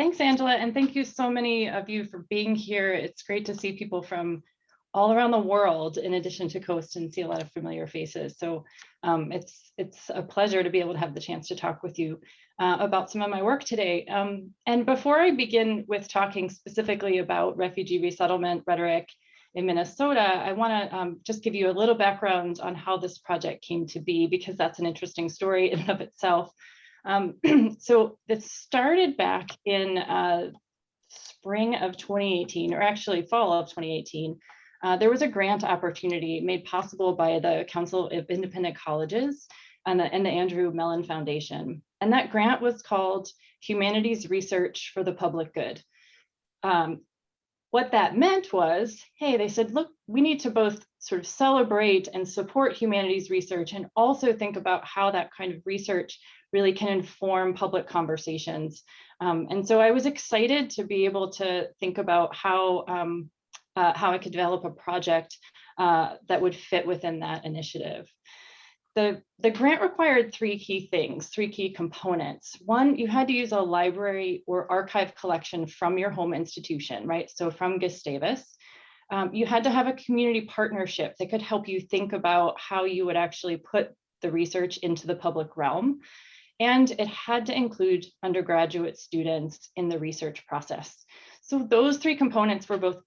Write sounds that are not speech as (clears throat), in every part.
thanks, Angela, and thank you so many of you for being here. It's great to see people from all around the world in addition to Coast and see a lot of familiar faces. So um, it's, it's a pleasure to be able to have the chance to talk with you uh, about some of my work today. Um, and before I begin with talking specifically about refugee resettlement rhetoric in Minnesota, I want to um, just give you a little background on how this project came to be, because that's an interesting story in and of itself. Um, (clears throat) so it started back in uh, spring of 2018, or actually fall of 2018, uh, there was a grant opportunity made possible by the Council of Independent Colleges and the, and the Andrew Mellon Foundation. And that grant was called Humanities Research for the Public Good. Um, what that meant was, hey, they said, look, we need to both sort of celebrate and support humanities research and also think about how that kind of research really can inform public conversations. Um, and so I was excited to be able to think about how um, uh, how I could develop a project uh, that would fit within that initiative. The, the grant required three key things, three key components. One, you had to use a library or archive collection from your home institution, right? So from Gustavus. Um, you had to have a community partnership that could help you think about how you would actually put the research into the public realm. And it had to include undergraduate students in the research process. So those three components were both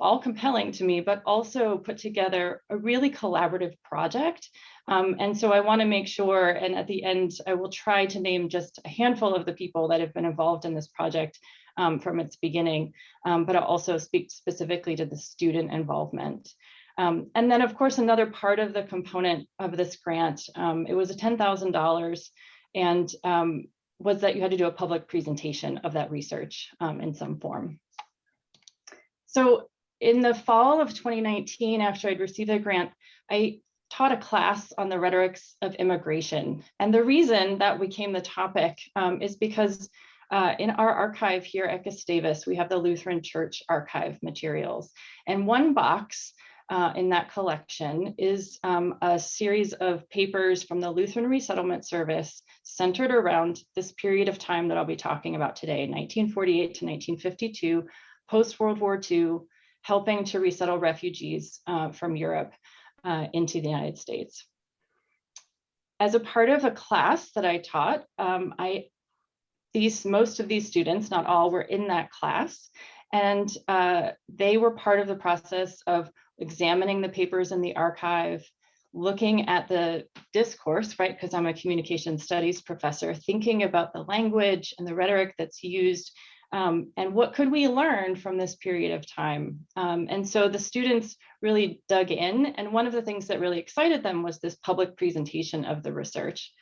all compelling to me, but also put together a really collaborative project. Um, and so I want to make sure, and at the end, I will try to name just a handful of the people that have been involved in this project um, from its beginning, um, but I'll also speak specifically to the student involvement. Um, and then, of course, another part of the component of this grant, um, it was a $10,000 and um, was that you had to do a public presentation of that research in some form. So in the fall of 2019, after I'd received the grant, I taught a class on the rhetorics of immigration. And the reason that became the topic um, is because uh, in our archive here at Gustavus, we have the Lutheran Church archive materials. And one box uh, in that collection is um, a series of papers from the Lutheran Resettlement Service centered around this period of time that I'll be talking about today, 1948 to 1952, post-World War II, helping to resettle refugees uh, from Europe uh, into the United States. As a part of a class that I taught, um, I these most of these students, not all, were in that class, and uh, they were part of the process of examining the papers in the archive, looking at the discourse, right, because I'm a communication studies professor, thinking about the language and the rhetoric that's used um, and what could we learn from this period of time? Um, and so the students really dug in. And one of the things that really excited them was this public presentation of the research.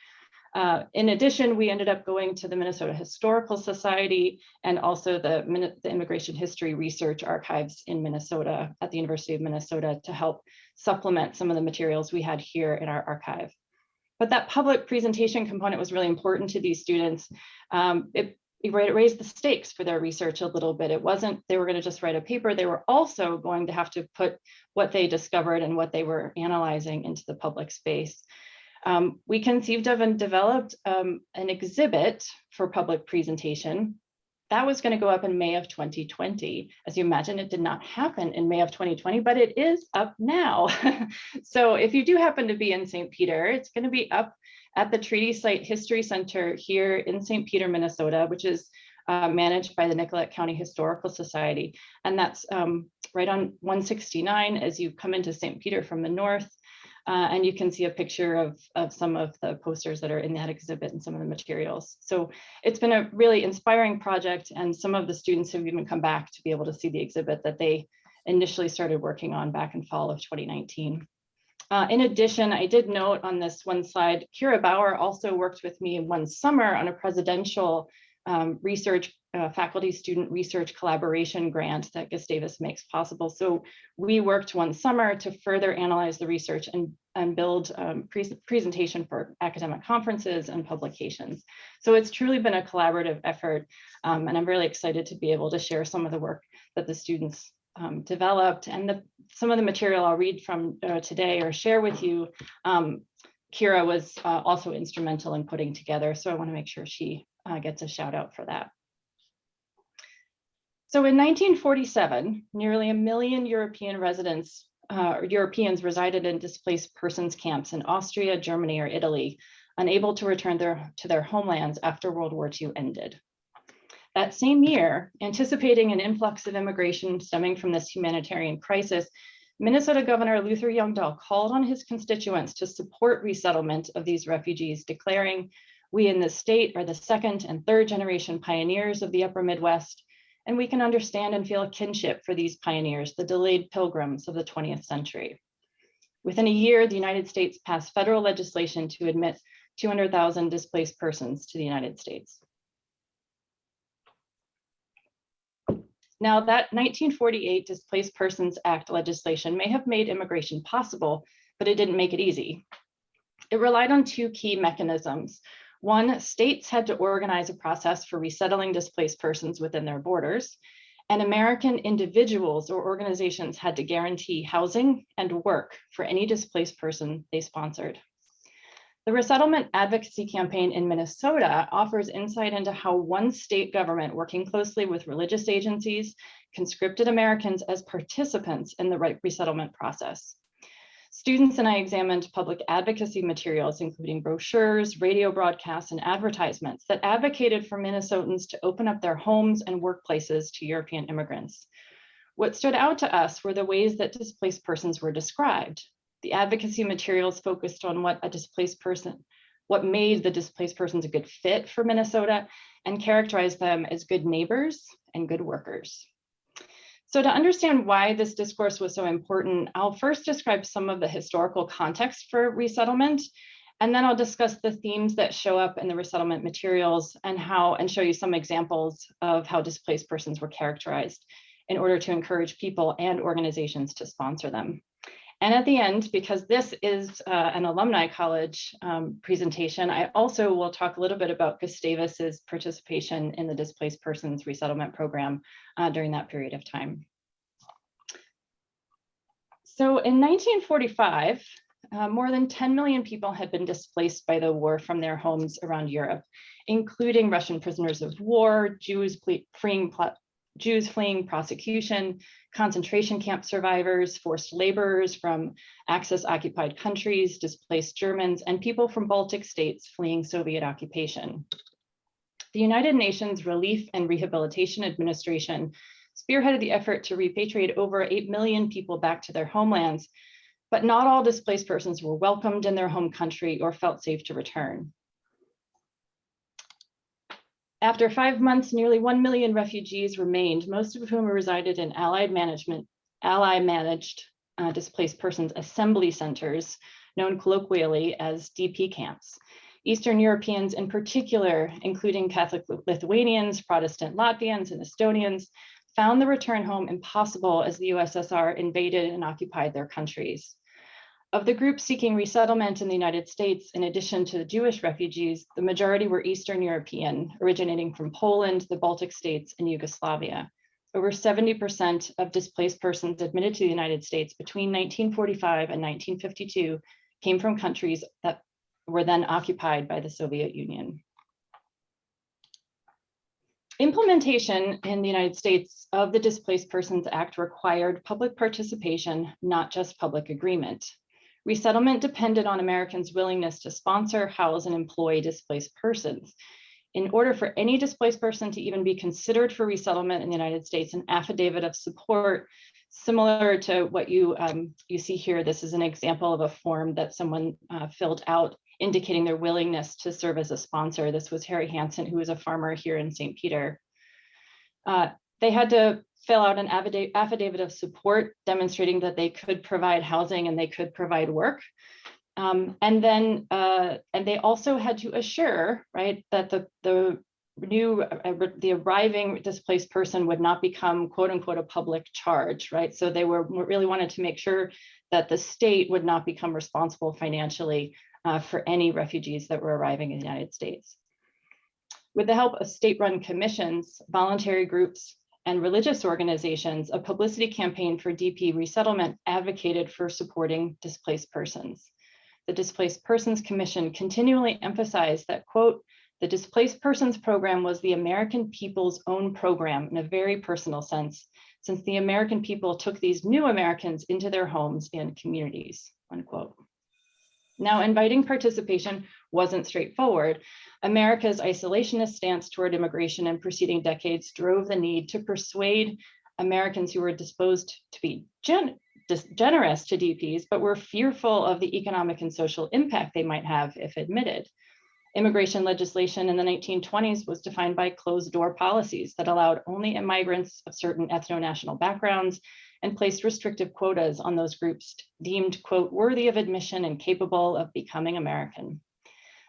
Uh, in addition, we ended up going to the Minnesota Historical Society and also the, the Immigration History Research Archives in Minnesota at the University of Minnesota to help supplement some of the materials we had here in our archive. But that public presentation component was really important to these students. Um, it raised the stakes for their research a little bit. It wasn't they were going to just write a paper. They were also going to have to put what they discovered and what they were analyzing into the public space. Um, we conceived of and developed um, an exhibit for public presentation. That was going to go up in May of 2020. As you imagine, it did not happen in May of 2020, but it is up now. (laughs) so if you do happen to be in St. Peter, it's going to be up at the Treaty Site History Center here in St. Peter, Minnesota, which is uh, managed by the Nicollet County Historical Society. And that's um, right on 169 as you come into St. Peter from the north. Uh, and you can see a picture of, of some of the posters that are in that exhibit and some of the materials. So it's been a really inspiring project and some of the students have even come back to be able to see the exhibit that they initially started working on back in fall of 2019. Uh, in addition, I did note on this one slide, Kira Bauer also worked with me one summer on a presidential um, research, uh, faculty student research collaboration grant that Gustavus makes possible. So we worked one summer to further analyze the research and, and build um, pre presentation for academic conferences and publications. So it's truly been a collaborative effort. Um, and I'm really excited to be able to share some of the work that the students um, developed and the, some of the material I'll read from uh, today or share with you, um, Kira was uh, also instrumental in putting together. So I wanna make sure she uh, gets a shout out for that. So in 1947, nearly a million European residents, uh, Europeans resided in displaced persons camps in Austria, Germany, or Italy, unable to return their, to their homelands after World War II ended. That same year, anticipating an influx of immigration stemming from this humanitarian crisis, Minnesota Governor Luther Youngdahl called on his constituents to support resettlement of these refugees, declaring, we in the state are the second and third generation pioneers of the upper Midwest, and we can understand and feel a kinship for these pioneers, the delayed pilgrims of the 20th century. Within a year, the United States passed federal legislation to admit 200,000 displaced persons to the United States. Now that 1948 Displaced Persons Act legislation may have made immigration possible, but it didn't make it easy. It relied on two key mechanisms. One, states had to organize a process for resettling displaced persons within their borders, and American individuals or organizations had to guarantee housing and work for any displaced person they sponsored. The Resettlement Advocacy Campaign in Minnesota offers insight into how one state government working closely with religious agencies conscripted Americans as participants in the resettlement process. Students and I examined public advocacy materials, including brochures, radio broadcasts, and advertisements that advocated for Minnesotans to open up their homes and workplaces to European immigrants. What stood out to us were the ways that displaced persons were described, the advocacy materials focused on what a displaced person, what made the displaced persons a good fit for Minnesota and characterized them as good neighbors and good workers. So to understand why this discourse was so important, I'll first describe some of the historical context for resettlement, and then I'll discuss the themes that show up in the resettlement materials and how and show you some examples of how displaced persons were characterized in order to encourage people and organizations to sponsor them. And at the end, because this is uh, an alumni college um, presentation, I also will talk a little bit about Gustavus's participation in the displaced persons resettlement program uh, during that period of time. So in 1945, uh, more than 10 million people had been displaced by the war from their homes around Europe, including Russian prisoners of war, Jews fleeing Jews fleeing prosecution, concentration camp survivors, forced laborers from Axis occupied countries, displaced Germans, and people from Baltic states fleeing Soviet occupation. The United Nations Relief and Rehabilitation Administration spearheaded the effort to repatriate over 8 million people back to their homelands, but not all displaced persons were welcomed in their home country or felt safe to return. After five months, nearly 1 million refugees remained, most of whom resided in Allied management, Ally managed uh, displaced persons assembly centers, known colloquially as DP camps. Eastern Europeans in particular, including Catholic Lithuanians, Protestant Latvians, and Estonians, found the return home impossible as the USSR invaded and occupied their countries. Of the groups seeking resettlement in the United States, in addition to the Jewish refugees, the majority were Eastern European, originating from Poland, the Baltic states, and Yugoslavia. Over 70% of displaced persons admitted to the United States between 1945 and 1952 came from countries that were then occupied by the Soviet Union. Implementation in the United States of the Displaced Persons Act required public participation, not just public agreement. Resettlement depended on Americans' willingness to sponsor, house, and employ displaced persons. In order for any displaced person to even be considered for resettlement in the United States, an affidavit of support, similar to what you, um, you see here, this is an example of a form that someone uh, filled out indicating their willingness to serve as a sponsor. This was Harry Hansen, who was a farmer here in St. Peter. Uh, they had to fill out an affidavit of support demonstrating that they could provide housing and they could provide work. Um, and then, uh, and they also had to assure, right, that the, the new, uh, the arriving displaced person would not become quote unquote a public charge, right? So they were really wanted to make sure that the state would not become responsible financially uh, for any refugees that were arriving in the United States. With the help of state-run commissions, voluntary groups, and religious organizations, a publicity campaign for DP resettlement advocated for supporting displaced persons. The Displaced Persons Commission continually emphasized that, quote, The Displaced Persons Program was the American people's own program in a very personal sense, since the American people took these new Americans into their homes and communities, unquote. Now, inviting participation wasn't straightforward. America's isolationist stance toward immigration in preceding decades drove the need to persuade Americans who were disposed to be gen generous to DPs, but were fearful of the economic and social impact they might have if admitted. Immigration legislation in the 1920s was defined by closed door policies that allowed only immigrants of certain ethno-national backgrounds and placed restrictive quotas on those groups deemed, quote, worthy of admission and capable of becoming American.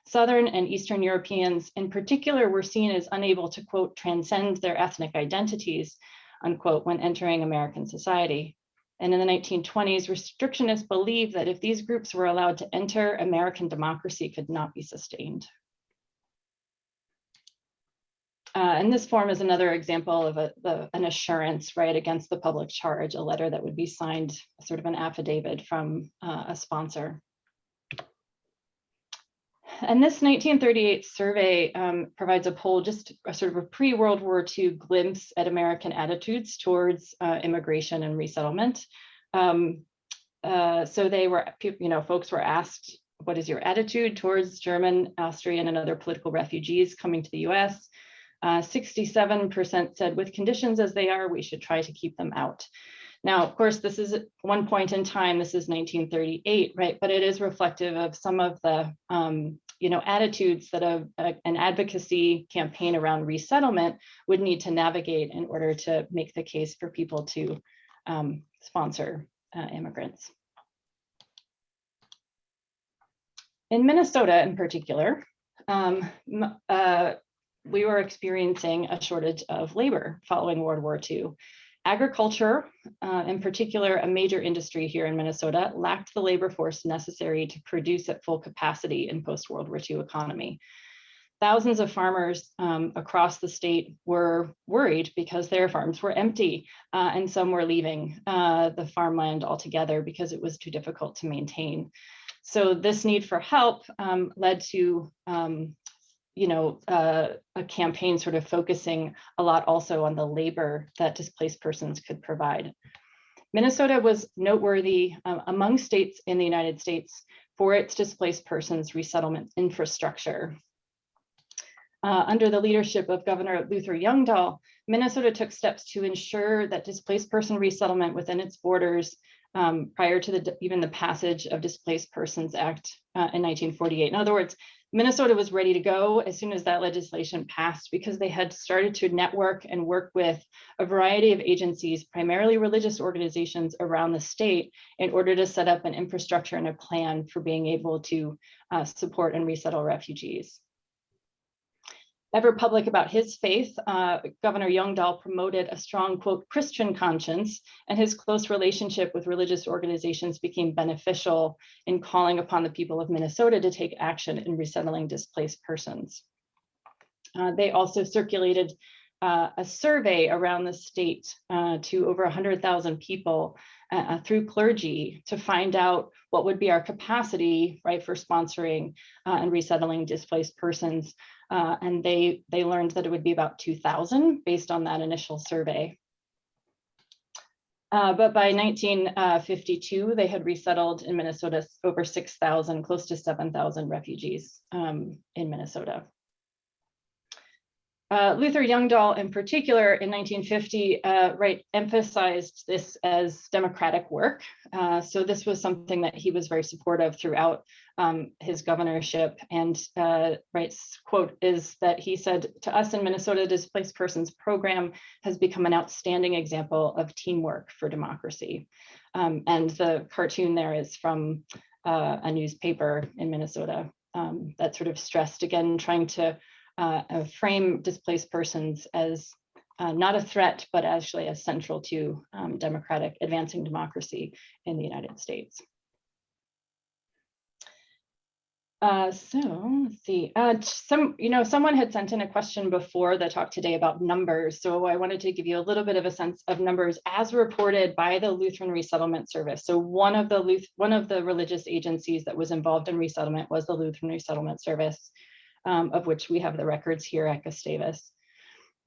Southern and Eastern Europeans in particular were seen as unable to, quote, transcend their ethnic identities, unquote, when entering American society. And in the 1920s, restrictionists believed that if these groups were allowed to enter, American democracy could not be sustained. Uh, and this form is another example of a, the, an assurance, right, against the public charge, a letter that would be signed, sort of an affidavit from uh, a sponsor. And this 1938 survey um, provides a poll, just a sort of a pre-World War II glimpse at American attitudes towards uh, immigration and resettlement. Um, uh, so they were, you know, folks were asked, what is your attitude towards German, Austrian, and other political refugees coming to the US? 67% uh, said with conditions as they are, we should try to keep them out. Now, of course, this is one point in time, this is 1938, right? But it is reflective of some of the, um, you know, attitudes that a, a, an advocacy campaign around resettlement would need to navigate in order to make the case for people to um, sponsor uh, immigrants. In Minnesota in particular, um, uh, we were experiencing a shortage of labor following World War II. Agriculture, uh, in particular, a major industry here in Minnesota, lacked the labor force necessary to produce at full capacity in post-World War II economy. Thousands of farmers um, across the state were worried because their farms were empty uh, and some were leaving uh, the farmland altogether because it was too difficult to maintain. So this need for help um, led to um, you know, uh, a campaign sort of focusing a lot also on the labor that displaced persons could provide. Minnesota was noteworthy um, among states in the United States for its displaced persons resettlement infrastructure. Uh, under the leadership of Governor Luther Youngdahl, Minnesota took steps to ensure that displaced person resettlement within its borders um, prior to the, even the passage of Displaced Persons Act uh, in 1948. In other words, Minnesota was ready to go as soon as that legislation passed because they had started to network and work with a variety of agencies, primarily religious organizations around the state in order to set up an infrastructure and a plan for being able to uh, support and resettle refugees ever public about his faith, uh, Governor Youngdahl promoted a strong, quote, Christian conscience, and his close relationship with religious organizations became beneficial in calling upon the people of Minnesota to take action in resettling displaced persons. Uh, they also circulated uh, a survey around the state uh, to over 100,000 people uh, uh, through clergy to find out what would be our capacity, right, for sponsoring uh, and resettling displaced persons uh, and they, they learned that it would be about 2000 based on that initial survey. Uh, but by 1952, they had resettled in Minnesota over 6,000, close to 7,000 refugees um, in Minnesota. Uh, Luther Youngdahl in particular in 1950 uh, right emphasized this as democratic work. Uh, so this was something that he was very supportive throughout um, his governorship and uh, Wright's quote is that he said to us in Minnesota displaced persons program has become an outstanding example of teamwork for democracy. Um, and the cartoon there is from uh, a newspaper in Minnesota um, that sort of stressed again trying to uh, frame displaced persons as uh, not a threat, but actually as central to um, democratic advancing democracy in the United States. Uh, so let's see, uh, some, you know, someone had sent in a question before the talk today about numbers. So I wanted to give you a little bit of a sense of numbers as reported by the Lutheran Resettlement Service. So one of the one of the religious agencies that was involved in resettlement was the Lutheran Resettlement Service. Um, of which we have the records here at Gustavus.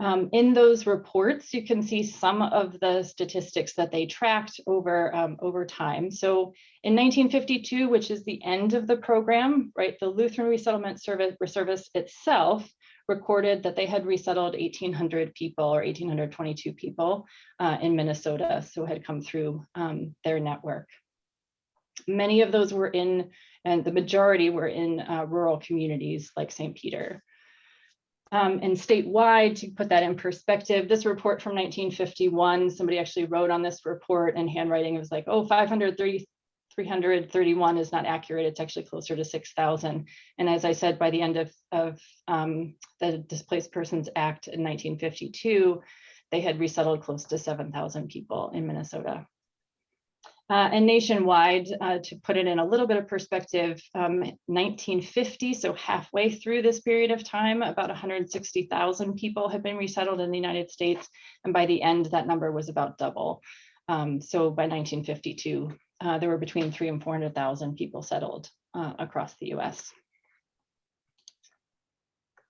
Um, in those reports, you can see some of the statistics that they tracked over, um, over time. So in 1952, which is the end of the program, right, the Lutheran Resettlement Service, Service itself recorded that they had resettled 1,800 people or 1,822 people uh, in Minnesota, so had come through um, their network. Many of those were in, and the majority were in uh, rural communities like St. Peter. Um, and statewide, to put that in perspective, this report from 1951, somebody actually wrote on this report in handwriting, it was like, oh, 530, 331 is not accurate, it's actually closer to 6,000. And as I said, by the end of, of um, the Displaced Persons Act in 1952, they had resettled close to 7,000 people in Minnesota. Uh, and nationwide, uh, to put it in a little bit of perspective, um, 1950, so halfway through this period of time, about 160,000 people had been resettled in the United States. And by the end, that number was about double. Um, so by 1952, uh, there were between three and 400,000 people settled uh, across the US.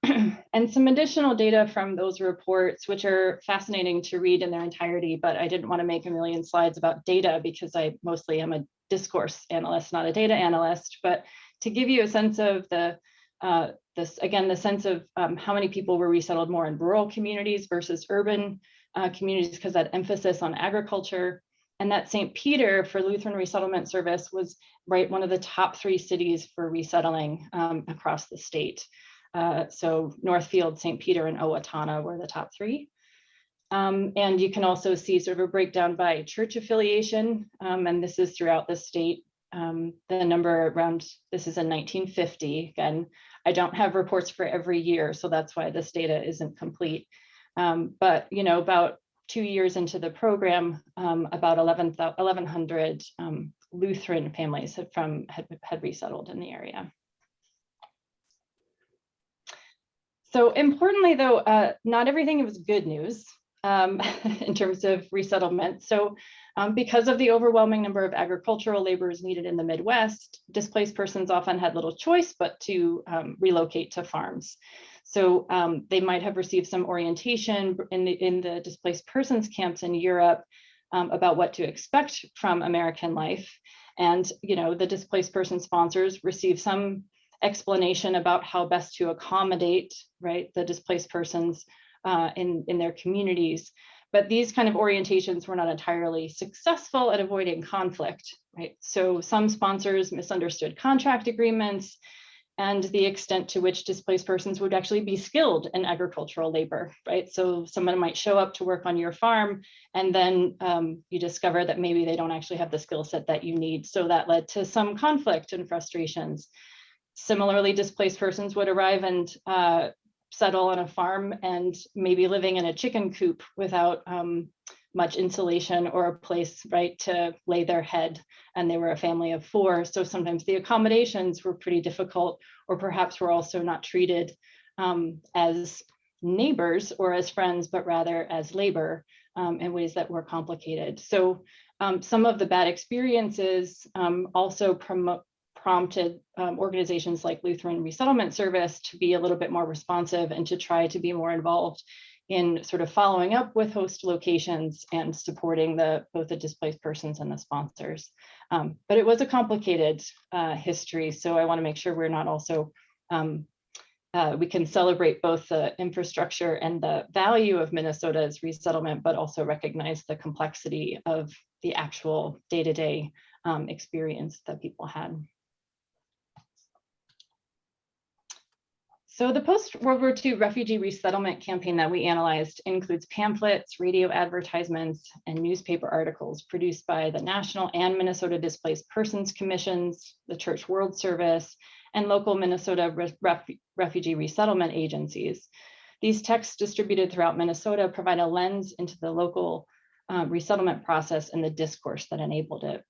(clears throat) and some additional data from those reports, which are fascinating to read in their entirety, but I didn't want to make a million slides about data because I mostly am a discourse analyst, not a data analyst, but to give you a sense of the, uh, this again, the sense of um, how many people were resettled more in rural communities versus urban uh, communities because that emphasis on agriculture and that St. Peter for Lutheran Resettlement Service was right one of the top three cities for resettling um, across the state. Uh, so Northfield, St. Peter, and Owatonna were the top three. Um, and you can also see sort of a breakdown by church affiliation, um, and this is throughout the state. Um, the number around, this is in 1950. Again, I don't have reports for every year, so that's why this data isn't complete. Um, but, you know, about two years into the program, um, about 11, 1,100 um, Lutheran families had, from, had, had resettled in the area. So importantly, though, uh, not everything was good news um, (laughs) in terms of resettlement. So um, because of the overwhelming number of agricultural laborers needed in the Midwest, displaced persons often had little choice but to um, relocate to farms. So um, they might have received some orientation in the, in the displaced persons camps in Europe um, about what to expect from American life. And you know, the displaced person sponsors receive some explanation about how best to accommodate right the displaced persons uh, in in their communities but these kind of orientations were not entirely successful at avoiding conflict right so some sponsors misunderstood contract agreements and the extent to which displaced persons would actually be skilled in agricultural labor, right? So someone might show up to work on your farm and then um, you discover that maybe they don't actually have the skill set that you need. So that led to some conflict and frustrations. Similarly, displaced persons would arrive and uh, settle on a farm and maybe living in a chicken coop without um, much insulation or a place right to lay their head. And they were a family of four so sometimes the accommodations were pretty difficult or perhaps were also not treated um, as neighbors or as friends but rather as labor um, in ways that were complicated. So um, some of the bad experiences um, also promote prompted um, organizations like Lutheran Resettlement Service to be a little bit more responsive and to try to be more involved in sort of following up with host locations and supporting the both the displaced persons and the sponsors. Um, but it was a complicated uh, history, so I want to make sure we're not also um, uh, we can celebrate both the infrastructure and the value of Minnesota's resettlement, but also recognize the complexity of the actual day-to-day -day, um, experience that people had. So the post-World War II refugee resettlement campaign that we analyzed includes pamphlets, radio advertisements, and newspaper articles produced by the National and Minnesota Displaced Persons Commissions, the Church World Service, and local Minnesota ref refugee resettlement agencies. These texts distributed throughout Minnesota provide a lens into the local uh, resettlement process and the discourse that enabled it.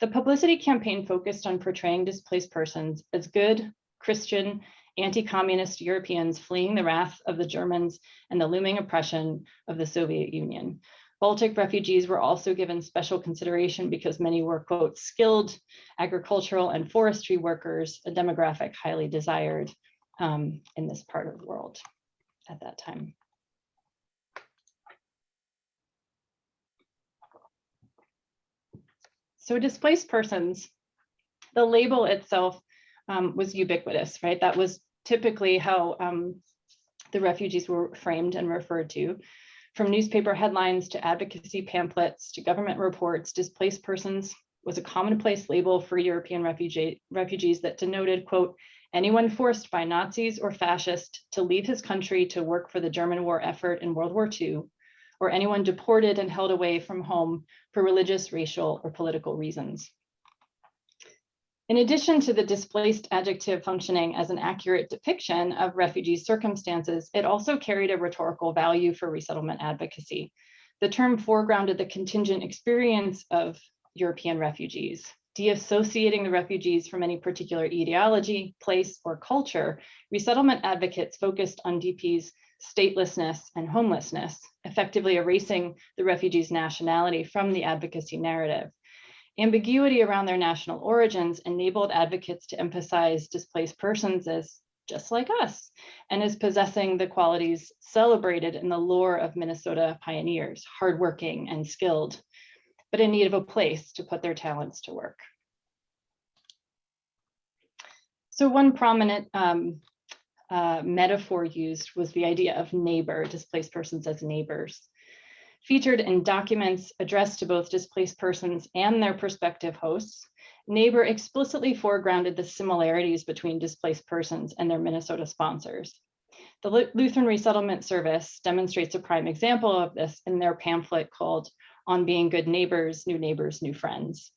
The publicity campaign focused on portraying displaced persons as good, Christian, anti-communist Europeans fleeing the wrath of the Germans and the looming oppression of the Soviet Union. Baltic refugees were also given special consideration because many were, quote, skilled agricultural and forestry workers, a demographic highly desired um, in this part of the world at that time. So displaced persons, the label itself um, was ubiquitous, right? That was typically how um, the refugees were framed and referred to. From newspaper headlines to advocacy pamphlets to government reports, displaced persons was a commonplace label for European refugee, refugees that denoted, quote, anyone forced by Nazis or fascists to leave his country to work for the German war effort in World War II, or anyone deported and held away from home for religious, racial, or political reasons. In addition to the displaced adjective functioning as an accurate depiction of refugees' circumstances, it also carried a rhetorical value for resettlement advocacy. The term foregrounded the contingent experience of European refugees, deassociating the refugees from any particular ideology, place, or culture. Resettlement advocates focused on DP's statelessness and homelessness, effectively erasing the refugees' nationality from the advocacy narrative. Ambiguity around their national origins enabled advocates to emphasize displaced persons as just like us and as possessing the qualities celebrated in the lore of Minnesota pioneers, hardworking and skilled, but in need of a place to put their talents to work. So one prominent um, uh, metaphor used was the idea of neighbor, displaced persons as neighbors. Featured in documents addressed to both displaced persons and their prospective hosts, Neighbor explicitly foregrounded the similarities between displaced persons and their Minnesota sponsors. The Lutheran Resettlement Service demonstrates a prime example of this in their pamphlet called On Being Good Neighbors, New Neighbors, New Friends.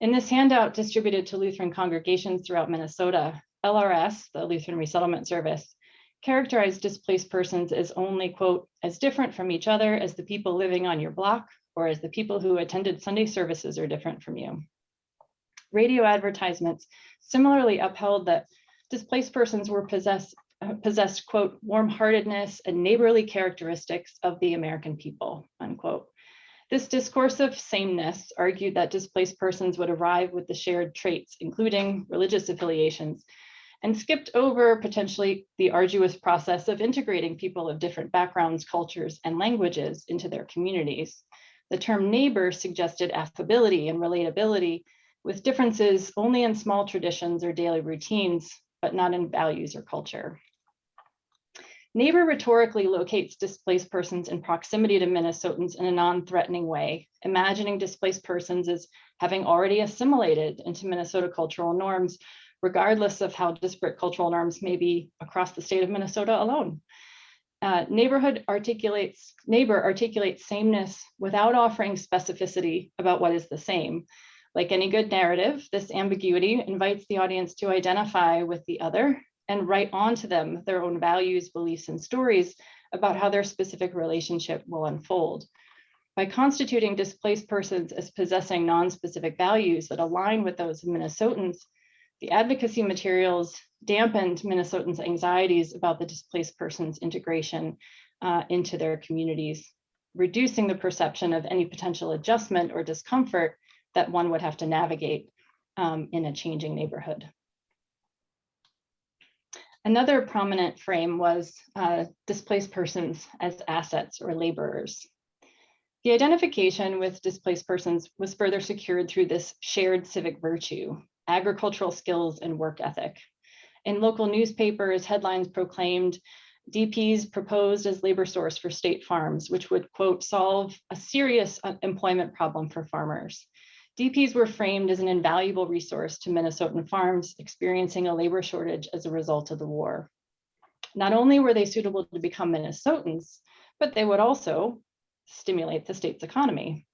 In this handout distributed to Lutheran congregations throughout Minnesota, LRS, the Lutheran Resettlement Service, characterized displaced persons as only, quote, as different from each other as the people living on your block or as the people who attended Sunday services are different from you. Radio advertisements similarly upheld that displaced persons were possessed, possessed quote, warm-heartedness and neighborly characteristics of the American people, unquote. This discourse of sameness argued that displaced persons would arrive with the shared traits, including religious affiliations, and skipped over potentially the arduous process of integrating people of different backgrounds, cultures, and languages into their communities. The term neighbor suggested affability and relatability with differences only in small traditions or daily routines, but not in values or culture. Neighbor rhetorically locates displaced persons in proximity to Minnesotans in a non-threatening way, imagining displaced persons as having already assimilated into Minnesota cultural norms regardless of how disparate cultural norms may be across the state of Minnesota alone. Uh, neighborhood articulates, neighbor articulates sameness without offering specificity about what is the same. Like any good narrative, this ambiguity invites the audience to identify with the other and write onto them their own values, beliefs, and stories about how their specific relationship will unfold. By constituting displaced persons as possessing non-specific values that align with those of Minnesotans, the advocacy materials dampened Minnesotans' anxieties about the displaced persons integration uh, into their communities, reducing the perception of any potential adjustment or discomfort that one would have to navigate um, in a changing neighborhood. Another prominent frame was uh, displaced persons as assets or laborers. The identification with displaced persons was further secured through this shared civic virtue, agricultural skills, and work ethic. In local newspapers, headlines proclaimed DPs proposed as labor source for state farms, which would, quote, solve a serious employment problem for farmers. DPs were framed as an invaluable resource to Minnesotan farms experiencing a labor shortage as a result of the war. Not only were they suitable to become Minnesotans, but they would also stimulate the state's economy.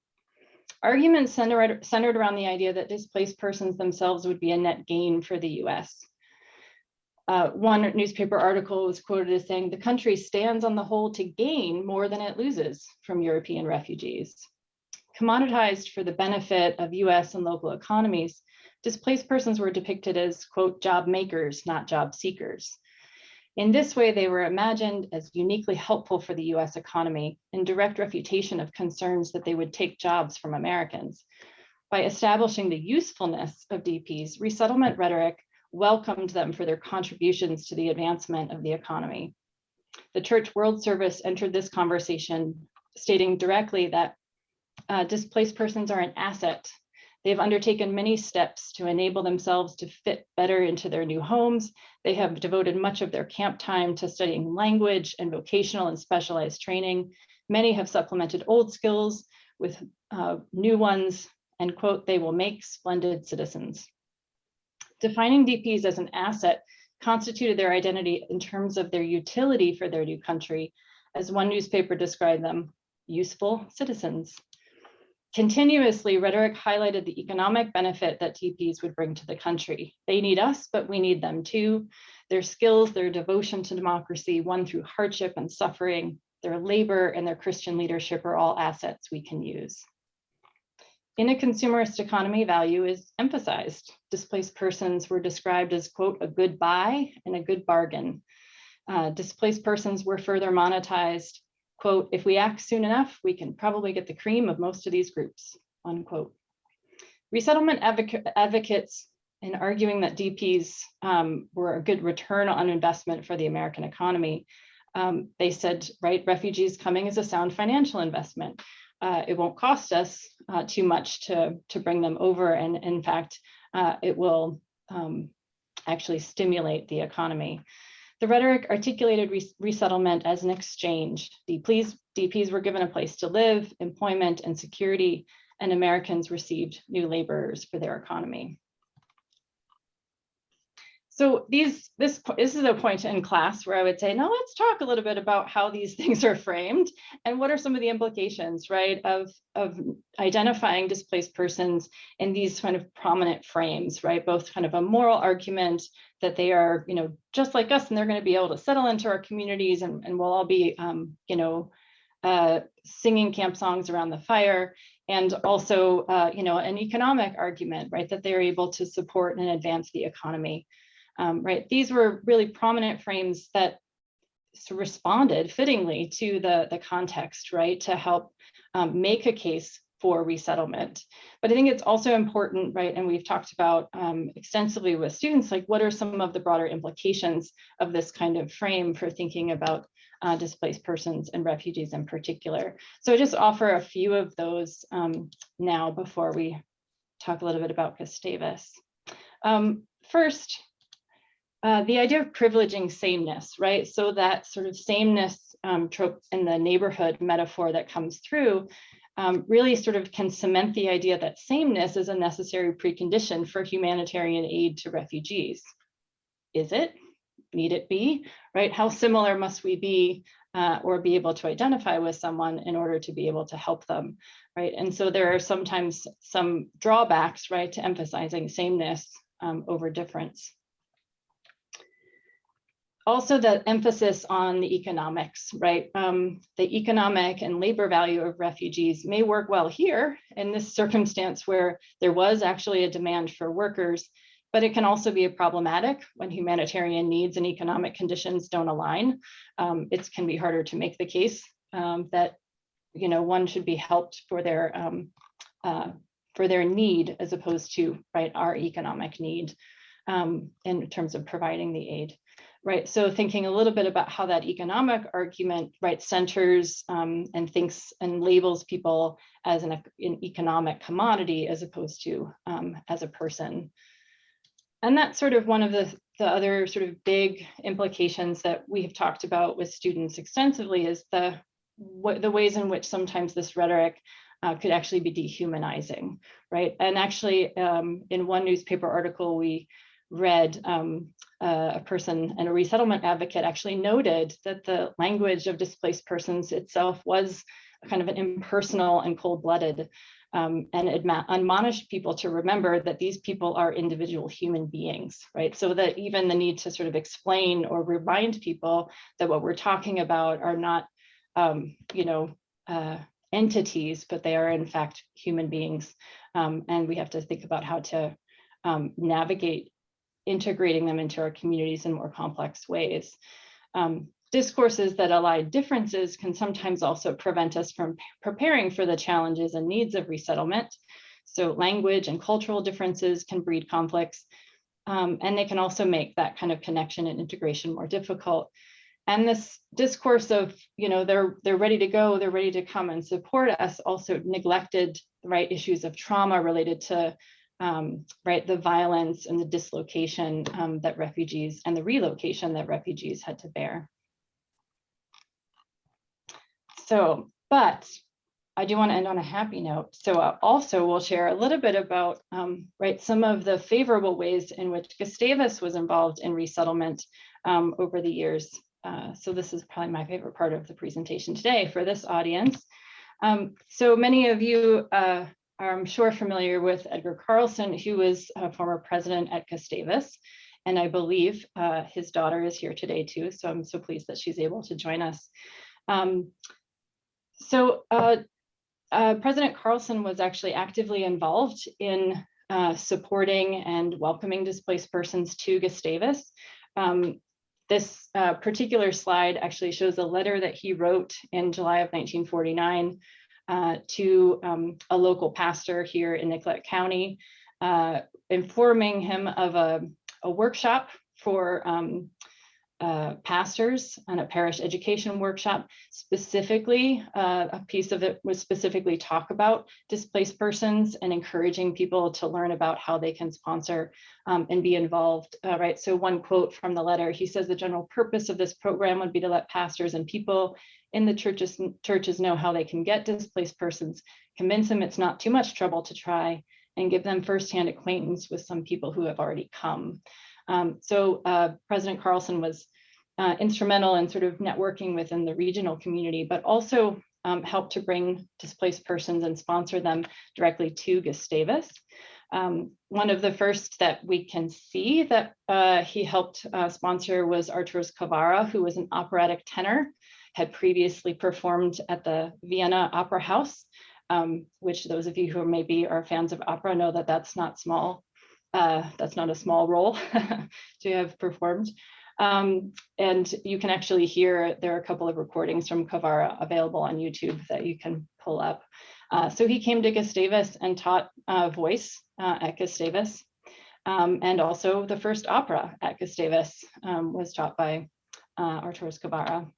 Arguments centered, centered around the idea that displaced persons themselves would be a net gain for the US. Uh, one newspaper article was quoted as saying, the country stands on the whole to gain more than it loses from European refugees. Commoditized for the benefit of US and local economies, displaced persons were depicted as, quote, job makers, not job seekers. In this way, they were imagined as uniquely helpful for the US economy in direct refutation of concerns that they would take jobs from Americans. By establishing the usefulness of DPs, resettlement rhetoric welcomed them for their contributions to the advancement of the economy. The Church World Service entered this conversation stating directly that uh, displaced persons are an asset. They've undertaken many steps to enable themselves to fit better into their new homes. They have devoted much of their camp time to studying language and vocational and specialized training. Many have supplemented old skills with uh, new ones and quote, they will make splendid citizens. Defining DPs as an asset constituted their identity in terms of their utility for their new country. As one newspaper described them, useful citizens. Continuously, rhetoric highlighted the economic benefit that DPs would bring to the country. They need us, but we need them too. Their skills, their devotion to democracy, won through hardship and suffering, their labor and their Christian leadership are all assets we can use. In a consumerist economy, value is emphasized. Displaced persons were described as, quote, a good buy and a good bargain. Uh, displaced persons were further monetized, quote, if we act soon enough, we can probably get the cream of most of these groups, unquote. Resettlement advoc advocates in arguing that DPs um, were a good return on investment for the American economy, um, they said, right, refugees coming is a sound financial investment uh, it won't cost us uh, too much to, to bring them over. And in fact, uh, it will um, actually stimulate the economy. The rhetoric articulated res resettlement as an exchange. DPs, DPs were given a place to live, employment, and security, and Americans received new laborers for their economy. So these, this, this is a point in class where I would say, now let's talk a little bit about how these (laughs) things are framed and what are some of the implications, right, of, of identifying displaced persons in these kind of prominent frames, right, both kind of a moral argument that they are, you know, just like us and they're going to be able to settle into our communities and, and we'll all be, um, you know, uh, singing camp songs around the fire. And also, uh, you know, an economic argument, right, that they're able to support and advance the economy um, right? These were really prominent frames that responded fittingly to the, the context, right? To help um, make a case for resettlement. But I think it's also important, right? And we've talked about um, extensively with students, like what are some of the broader implications of this kind of frame for thinking about uh, displaced persons and refugees in particular. So I just offer a few of those um, now before we talk a little bit about Gustavus. Um, first, uh, the idea of privileging sameness, right? So that sort of sameness um, trope in the neighborhood metaphor that comes through um, really sort of can cement the idea that sameness is a necessary precondition for humanitarian aid to refugees. Is it? Need it be? Right? How similar must we be uh, or be able to identify with someone in order to be able to help them, right? And so there are sometimes some drawbacks, right, to emphasizing sameness um, over difference also the emphasis on the economics, right? Um, the economic and labor value of refugees may work well here in this circumstance where there was actually a demand for workers, but it can also be problematic when humanitarian needs and economic conditions don't align. Um, it can be harder to make the case um, that you know one should be helped for their um, uh, for their need as opposed to right our economic need um, in terms of providing the aid right? So thinking a little bit about how that economic argument, right, centers um, and thinks and labels people as an, an economic commodity as opposed to um, as a person. And that's sort of one of the, the other sort of big implications that we have talked about with students extensively is the, what, the ways in which sometimes this rhetoric uh, could actually be dehumanizing, right? And actually um, in one newspaper article, we read um, uh, a person and a resettlement advocate actually noted that the language of displaced persons itself was kind of an impersonal and cold-blooded um, and admonished people to remember that these people are individual human beings, right? So that even the need to sort of explain or remind people that what we're talking about are not, um, you know, uh, entities, but they are in fact human beings. Um, and we have to think about how to um, navigate integrating them into our communities in more complex ways. Um, discourses that ally differences can sometimes also prevent us from preparing for the challenges and needs of resettlement. So language and cultural differences can breed conflicts. Um, and they can also make that kind of connection and integration more difficult. And this discourse of, you know, they're they're ready to go, they're ready to come and support us also neglected the right issues of trauma related to um, right the violence and the dislocation um, that refugees and the relocation that refugees had to bear. So, but I do want to end on a happy note. So uh, also we'll share a little bit about um, right some of the favorable ways in which Gustavus was involved in resettlement um, over the years. Uh, so this is probably my favorite part of the presentation today for this audience. Um, so many of you uh, I'm sure, familiar with Edgar Carlson, who was a former president at Gustavus. And I believe uh, his daughter is here today too. So I'm so pleased that she's able to join us. Um, so uh, uh, President Carlson was actually actively involved in uh, supporting and welcoming displaced persons to Gustavus. Um, this uh, particular slide actually shows a letter that he wrote in July of 1949 uh, to um, a local pastor here in Nicollet County, uh, informing him of a, a workshop for um, uh, pastors on a parish education workshop. Specifically, uh, a piece of it was specifically talk about displaced persons and encouraging people to learn about how they can sponsor um, and be involved, uh, right? So one quote from the letter, he says the general purpose of this program would be to let pastors and people in the churches, churches know how they can get displaced persons, convince them it's not too much trouble to try, and give them firsthand acquaintance with some people who have already come. Um, so uh, President Carlson was uh, instrumental in sort of networking within the regional community, but also um, helped to bring displaced persons and sponsor them directly to Gustavus. Um, one of the first that we can see that uh, he helped uh, sponsor was Arturas Cavara, who was an operatic tenor, had previously performed at the Vienna Opera House, um, which those of you who maybe are fans of opera know that that's not small uh, that's not a small role (laughs) to have performed. Um, and you can actually hear, there are a couple of recordings from Cavara available on YouTube that you can pull up. Uh, so he came to Gustavus and taught uh, voice uh, at Gustavus. Um, and also the first opera at Gustavus um, was taught by uh, Cavara.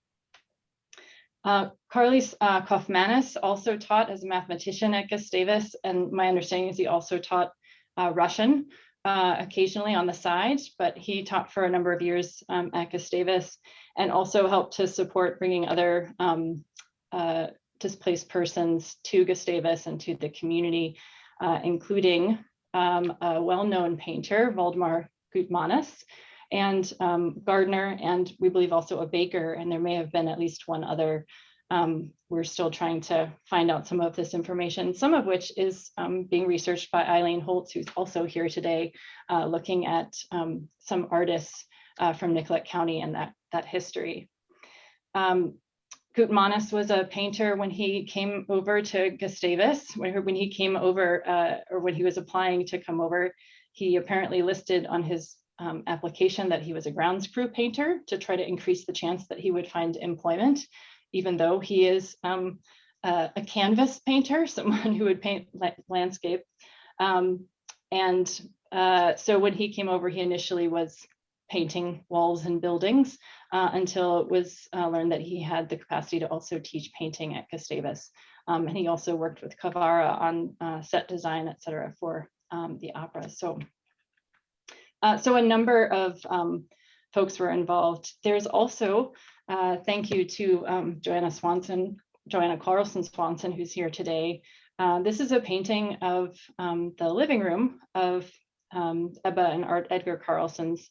Uh, Karlis uh, Kaufmanis also taught as a mathematician at Gustavus, and my understanding is he also taught uh, Russian uh, occasionally on the side, but he taught for a number of years um, at Gustavus and also helped to support bringing other um, uh, displaced persons to Gustavus and to the community, uh, including um, a well-known painter, Waldemar Gutmanis, and um, gardener, and we believe also a baker, and there may have been at least one other um, we're still trying to find out some of this information, some of which is um, being researched by Eileen Holtz, who's also here today, uh, looking at um, some artists uh, from Nicollet County and that, that history. Um, Gutmanis was a painter when he came over to Gustavus, when, when he came over, uh, or when he was applying to come over, he apparently listed on his um, application that he was a grounds crew painter to try to increase the chance that he would find employment even though he is um, uh, a canvas painter, (laughs) someone who would paint landscape. Um, and uh, so when he came over, he initially was painting walls and buildings uh, until it was uh, learned that he had the capacity to also teach painting at Gustavus. Um, and he also worked with Cavara on uh, set design, et cetera, for um, the opera. So, uh, so a number of um, folks were involved. There's also uh, thank you to um, Joanna Swanson, Joanna Carlson Swanson, who's here today. Uh, this is a painting of um, the living room of um, Ebba and Art Edgar Carlson's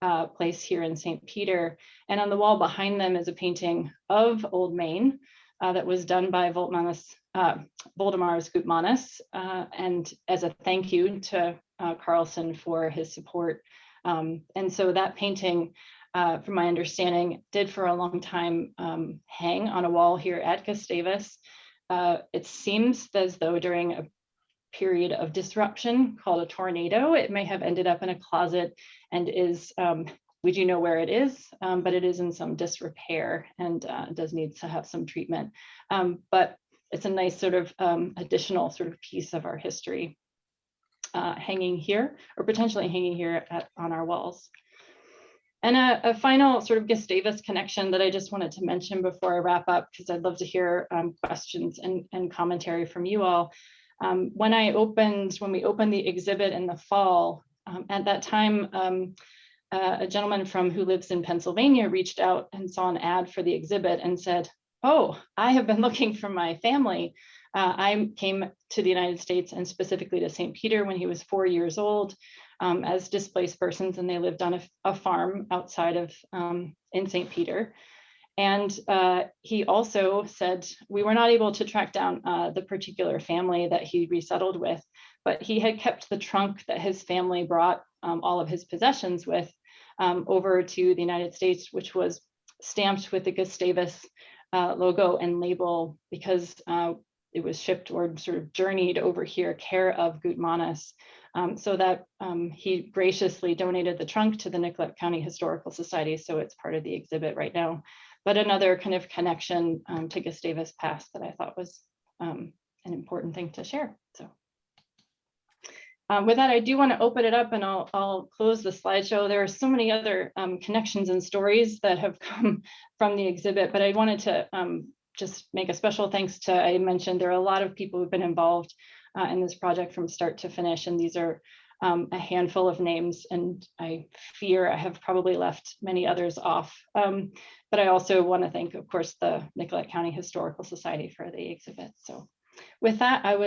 uh, place here in St. Peter. And on the wall behind them is a painting of Old Main uh, that was done by Voltmanis, uh, Voldemars uh, and as a thank you to uh, Carlson for his support. Um, and so that painting uh, from my understanding, did for a long time um, hang on a wall here at Gustavus. Uh, it seems as though during a period of disruption called a tornado, it may have ended up in a closet and is, um, we do know where it is, um, but it is in some disrepair and uh, does need to have some treatment. Um, but it's a nice sort of um, additional sort of piece of our history. Uh, hanging here or potentially hanging here at, on our walls. And a, a, final sort of Gustavus connection that I just wanted to mention before I wrap up, because I'd love to hear um, questions and, and, commentary from you all. Um, when I opened, when we opened the exhibit in the fall, um, at that time, um, uh, a gentleman from who lives in Pennsylvania reached out and saw an ad for the exhibit and said, oh, I have been (laughs) looking for my family. Uh, I came to the United States and specifically to St. Peter when he was four years old um, as displaced persons and they lived on a, a farm outside of um, in St. Peter. And uh, he also said we were not able to track down uh, the particular family that he resettled with, but he had kept the trunk that his family brought um, all of his possessions with um, over to the United States, which was stamped with the Gustavus uh, logo and label because uh, it was shipped or sort of journeyed over here care of Gutmanis. Um, so that um, he graciously donated the trunk to the Nicollet County Historical Society. So it's part of the exhibit right now. But another kind of connection um, to Gustavus past that I thought was um, an important thing to share. So um, with that, I do want to open it up and I'll, I'll close the slideshow. There are so many other um, connections and stories that have (laughs) come from the exhibit, but I wanted to just make a special thanks to, I mentioned there are a lot of people who've been involved uh, in this project from start to finish. And these are um, a handful of names and I fear I have probably left many others off. Um, but I also want to thank, of course, the Nicollet County Historical Society for the exhibit. So with that, I would